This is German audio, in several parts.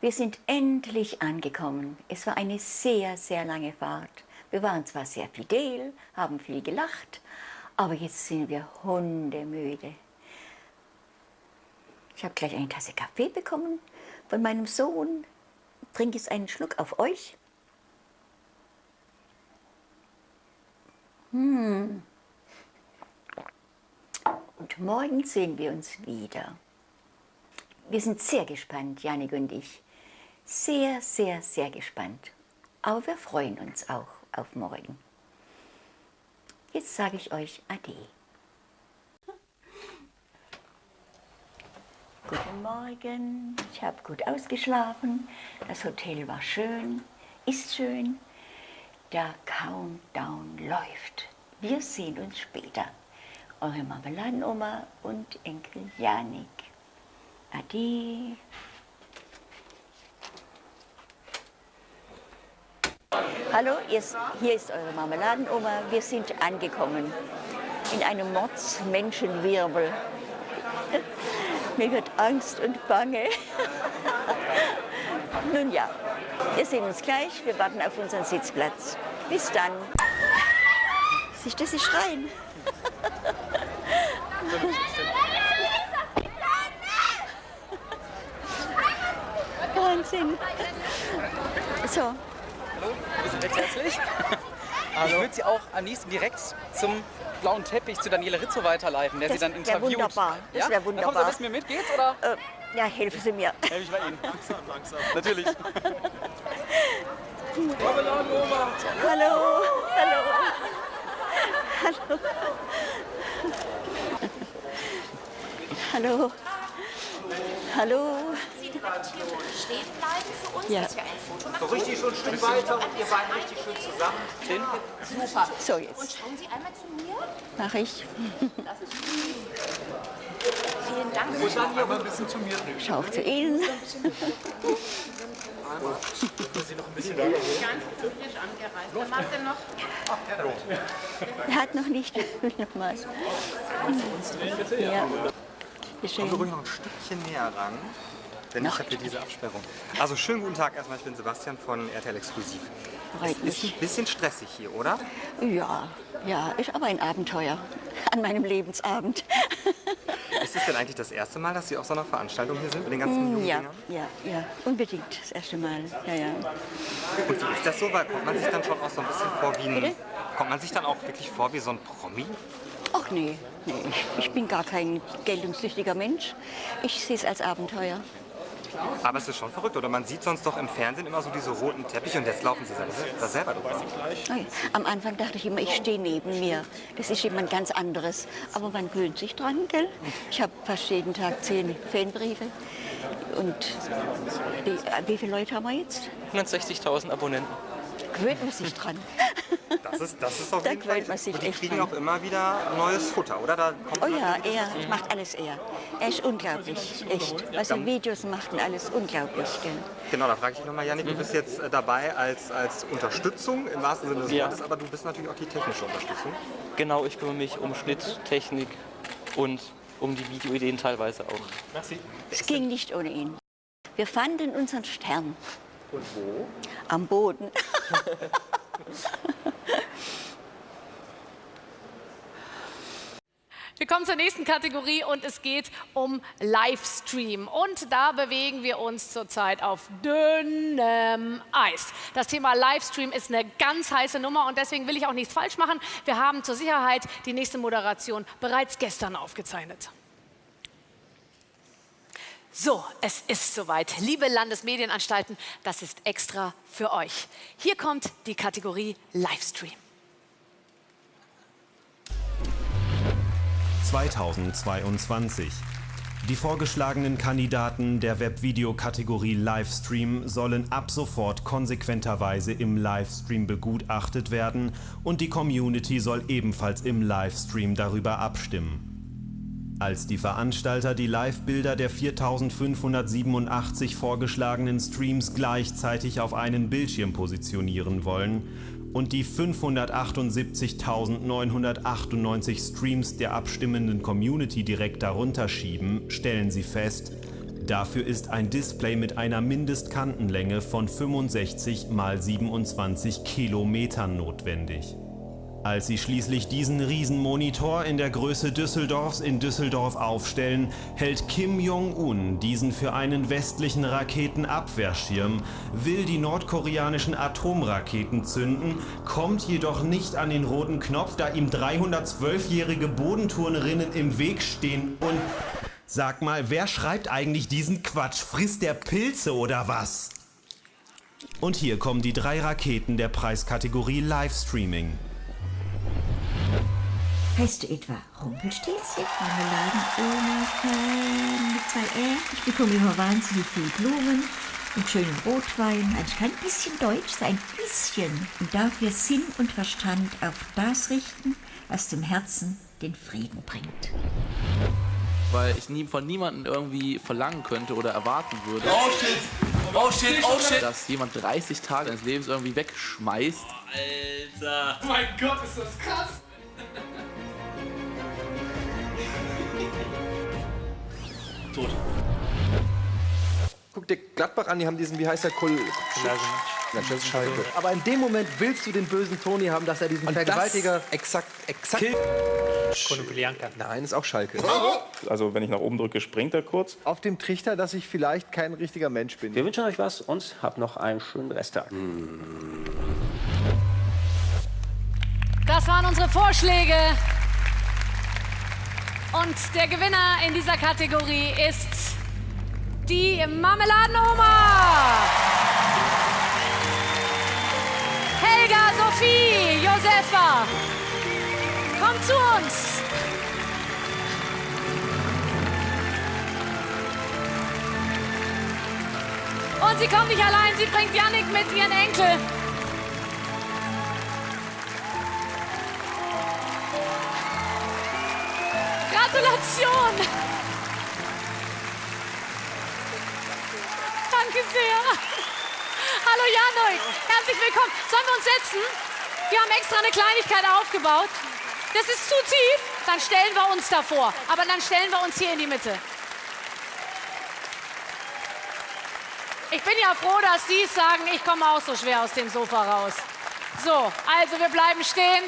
Wir sind endlich angekommen. Es war eine sehr, sehr lange Fahrt. Wir waren zwar sehr fidel, haben viel gelacht, aber jetzt sind wir hundemüde. Ich habe gleich eine Tasse Kaffee bekommen von meinem Sohn. Trinke jetzt einen Schluck auf euch. Hm. Und morgen sehen wir uns wieder. Wir sind sehr gespannt, Janik und ich. Sehr, sehr, sehr gespannt. Aber wir freuen uns auch auf morgen. Jetzt sage ich euch Ade. Guten Morgen, ich habe gut ausgeschlafen, das Hotel war schön, ist schön. Der Countdown läuft. Wir sehen uns später. Eure Marmeladenoma und Enkel Janik. Ade. Hallo, hier ist eure Marmeladenoma. Wir sind angekommen in einem Mordsmenschenwirbel. Mir wird Angst und Bange. Nun ja, wir sehen uns gleich. Wir warten auf unseren Sitzplatz. Bis dann. Siehst du, sie schreien. Wahnsinn. So. Hallo, wir sind recht herzlich. Hallo. Ich würde Sie auch am liebsten direkt zum blauen Teppich zu Daniele Rizzo weiterleiten, der Das Sie dann interviewt. wunderbar. Das ja? wär Dann kommen Sie wunderbar. mit, geht's oder? Äh, ja, helfen Sie mir. Helfe ich bei Ihnen. Langsam, langsam. Natürlich. Hallo, hallo. Hallo. Hallo. Hallo. Sie direkt hier stehen bleiben für uns, Ja. dass wir ein Foto machen. So richtig schon ein Stück weiter und ihr beiden richtig schön zusammen. Super. So, Und jetzt schauen Sie einmal zu mir. mache ich. Vielen Dank. Und dann hier mal ein bisschen zu mir drüben. Schau auch zu Ihnen. Wer mag denn noch? Er hat noch nicht. Nochmal. Ja. Kommen wir schön. ruhig noch ein Stückchen näher ran. Denn ich habe hier diese Absperrung. Also schönen guten Tag erstmal, ich bin Sebastian von RTL Exklusiv. Freut Ist ein bisschen stressig hier, oder? Ja, ja, ist aber ein Abenteuer an meinem Lebensabend. Ist es denn eigentlich das erste Mal, dass Sie auf so einer Veranstaltung hier sind mit den ganzen jungen Ja, ja, ja, unbedingt das erste Mal. Ja, ja. Und wie ist das so? Weil kommt man sich dann schon auch so ein bisschen vor wie ein... Bitte? Kommt man sich dann auch wirklich vor wie so ein Promi? Ach nee, nee ich, ich bin gar kein geltungssüchtiger Mensch. Ich sehe es als Abenteuer. Aber es ist schon verrückt, oder? Man sieht sonst doch im Fernsehen immer so diese roten Teppiche und jetzt laufen Sie selber, da selber drüber. Oh. Am Anfang dachte ich immer, ich stehe neben mir. Das ist jemand ganz anderes. Aber man gewöhnt sich dran, gell? Ich habe fast jeden Tag zehn Fanbriefe. Und die, äh, wie viele Leute haben wir jetzt? 160.000 Abonnenten. Gewöhnt man sich dran. Das ist, das ist auf Da jeden Fall... gewöhnt man sich Und die kriegen dran. auch immer wieder neues Futter, oder? Da kommt Oh ja, er macht alles er. Er ist unglaublich, echt. Was er Videos macht und alles unglaublich, gell? Genau, da frage ich nochmal, Janik, du bist jetzt äh, dabei als, als Unterstützung im wahrsten Sinne des Ja. Wortes, aber du bist natürlich auch die technische Unterstützung. Genau, ich kümmere mich um Schnitt, Technik und um die Videoideen teilweise auch. Es ging nicht ohne ihn. Wir fanden unseren Stern Und wo? am Boden. Wir kommen zur nächsten Kategorie und es geht um Livestream. Und da bewegen wir uns zurzeit auf dünnem Eis. Das Thema Livestream ist eine ganz heiße Nummer und deswegen will ich auch nichts falsch machen. Wir haben zur Sicherheit die nächste Moderation bereits gestern aufgezeichnet. So, es ist soweit. Liebe Landesmedienanstalten, das ist extra für euch. Hier kommt die Kategorie Livestream. 2022. Die vorgeschlagenen Kandidaten der Webvideo-Kategorie Livestream sollen ab sofort konsequenterweise im Livestream begutachtet werden und die Community soll ebenfalls im Livestream darüber abstimmen. Als die Veranstalter die Live-Bilder der 4587 vorgeschlagenen Streams gleichzeitig auf einen Bildschirm positionieren wollen und die 578.998 Streams der abstimmenden Community direkt darunter schieben, stellen sie fest, Dafür ist ein Display mit einer Mindestkantenlänge von 65 x 27 Kilometern notwendig. Als sie schließlich diesen Riesenmonitor in der Größe Düsseldorfs in Düsseldorf aufstellen, hält Kim Jong-un diesen für einen westlichen Raketenabwehrschirm, will die nordkoreanischen Atomraketen zünden, kommt jedoch nicht an den roten Knopf, da ihm 312-jährige Bodenturnerinnen im Weg stehen und... Sag mal, wer schreibt eigentlich diesen Quatsch? Frisst der Pilze oder was? Und hier kommen die drei Raketen der Preiskategorie Livestreaming. Heißt du etwa Rumpelstilzchen? Marmeladen ohne Fan mit zwei R? Ich bekomme immer wahnsinnig viel Blumen und schönen Rotwein. Also ich kann ein bisschen Deutsch, so ein bisschen. Und dafür Sinn und Verstand auf das richten, was dem Herzen den Frieden bringt. Weil ich nie, von niemandem irgendwie verlangen könnte oder erwarten würde, Oh shit! Oh shit, oh shit! dass jemand 30 Tage seines Lebens irgendwie wegschmeißt. Alter! Mein Gott, ist das krass! Tot. Guck dir Gladbach an, die haben diesen, wie heißt der, Kul... Schalke. Aber in dem Moment willst du den bösen Toni haben, dass er diesen Vergewaltiger... Das, exakt, exakt. Nein, ist auch Schalke. Also wenn ich nach oben drücke, springt er kurz. Auf dem Trichter, dass ich vielleicht kein richtiger Mensch bin. Wir wünschen euch was und habt noch einen schönen Resttag. Das waren unsere Vorschläge. Und der Gewinner in dieser Kategorie ist die Marmeladenoma. Helga, Sophie, Josefa, kommt zu uns. Und sie kommt nicht allein, sie bringt Yannick mit ihren Enkel. Gratulation! Danke sehr. Hallo Janoik, herzlich willkommen. Sollen wir uns setzen? Wir haben extra eine Kleinigkeit aufgebaut. Das ist zu tief, dann stellen wir uns davor. Aber dann stellen wir uns hier in die Mitte. Ich bin ja froh, dass Sie es sagen, ich komme auch so schwer aus dem Sofa raus. So, also wir bleiben stehen.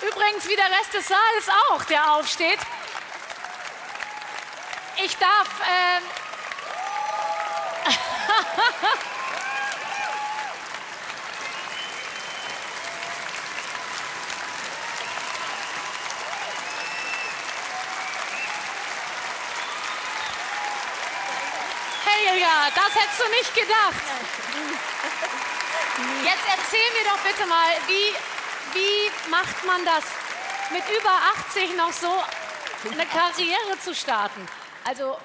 Übrigens wie der Rest des Saales auch, der aufsteht. Ich darf. Ähm Helga, das hättest du nicht gedacht. Jetzt erzähl mir doch bitte mal, wie, wie macht man das, mit über 80 noch so eine Karriere zu starten? Also,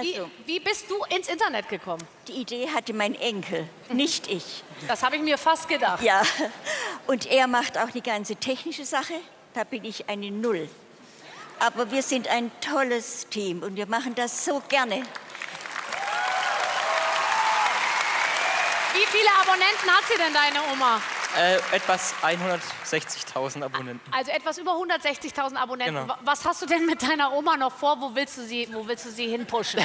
wie, Also. wie bist du ins Internet gekommen? Die Idee hatte mein Enkel, nicht ich. Das habe ich mir fast gedacht. Ja, und er macht auch die ganze technische Sache. Da bin ich eine Null. Aber wir sind ein tolles Team und wir machen das so gerne. Wie viele Abonnenten hat sie denn, deine Oma? Äh, etwas 160.000 Abonnenten. Also etwas über 160.000 Abonnenten. Genau. Wa- Was hast du denn mit deiner Oma noch vor? Wo willst du sie, wo willst du sie hinpushen?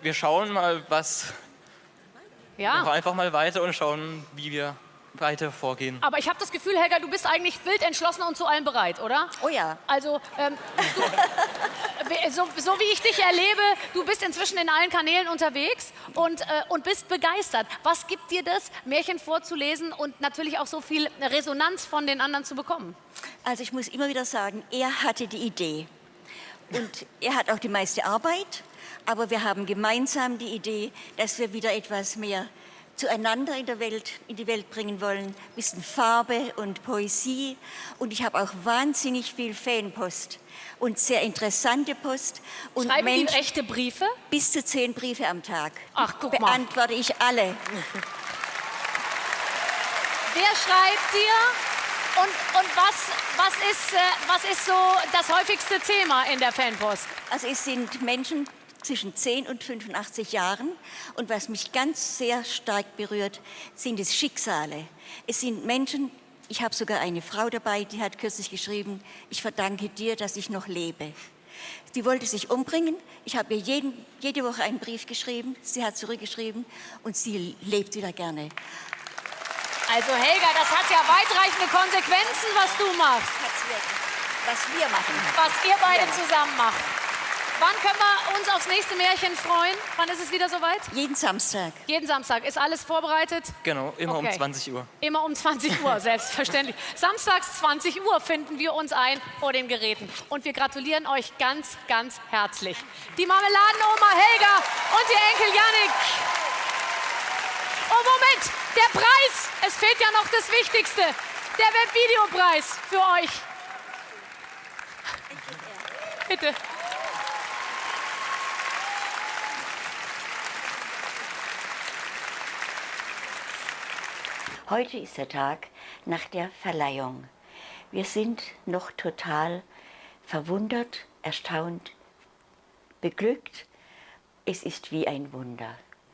Wir schauen mal, was. Ja. Einfach mal weiter und schauen, wie wir weiter vorgehen. Aber ich habe das Gefühl, Helga, du bist eigentlich wild entschlossen und zu allem bereit, oder? Oh ja. Also, ähm, du, so, so wie ich dich erlebe, du bist inzwischen in allen Kanälen unterwegs und, äh, und bist begeistert. Was gibt dir das, Märchen vorzulesen und natürlich auch so viel Resonanz von den anderen zu bekommen? Also ich muss immer wieder sagen, er hatte die Idee. Und er hat auch die meiste Arbeit, aber wir haben gemeinsam die Idee, dass wir wieder etwas mehr zueinander in der Welt, in die Welt bringen wollen. Ein bisschen Farbe und Poesie. Und ich habe auch wahnsinnig viel Fanpost und sehr interessante Post. Und Schreiben Menschen- echte Briefe? Bis zu zehn Briefe am Tag. Ach, guck mal. Beantworte ich alle. Wer schreibt dir? Und, und was, was, ist, äh, was ist so das häufigste Thema in der Fanpost? Also es sind Menschen zwischen 10 und 85 Jahren. Und was mich ganz sehr stark berührt, sind es Schicksale. Es sind Menschen, ich habe sogar eine Frau dabei, die hat kürzlich geschrieben, ich verdanke dir, dass ich noch lebe. Die wollte sich umbringen. Ich habe ihr jeden, jede Woche einen Brief geschrieben. Sie hat zurückgeschrieben und sie lebt wieder gerne. Also Helga, das hat ja weitreichende Konsequenzen, was du machst. Was wir machen. Was ihr beide zusammen macht. Wann können wir uns aufs nächste Märchen freuen? Wann ist es wieder soweit? Jeden Samstag. Jeden Samstag. Ist alles vorbereitet? Genau, immer Okay. um 20 Uhr. Immer um 20 Uhr, selbstverständlich. Samstags 20 Uhr finden wir uns ein vor den Geräten. Und wir gratulieren euch ganz, ganz herzlich. Die Marmeladenoma Helga und ihr Enkel Yannick. Oh, Moment, der Preis. Es fehlt ja noch das Wichtigste. Der Webvideopreis für euch. Bitte. Heute ist der Tag nach der Verleihung. Wir sind noch total verwundert, erstaunt, beglückt. Es ist wie ein Wunder.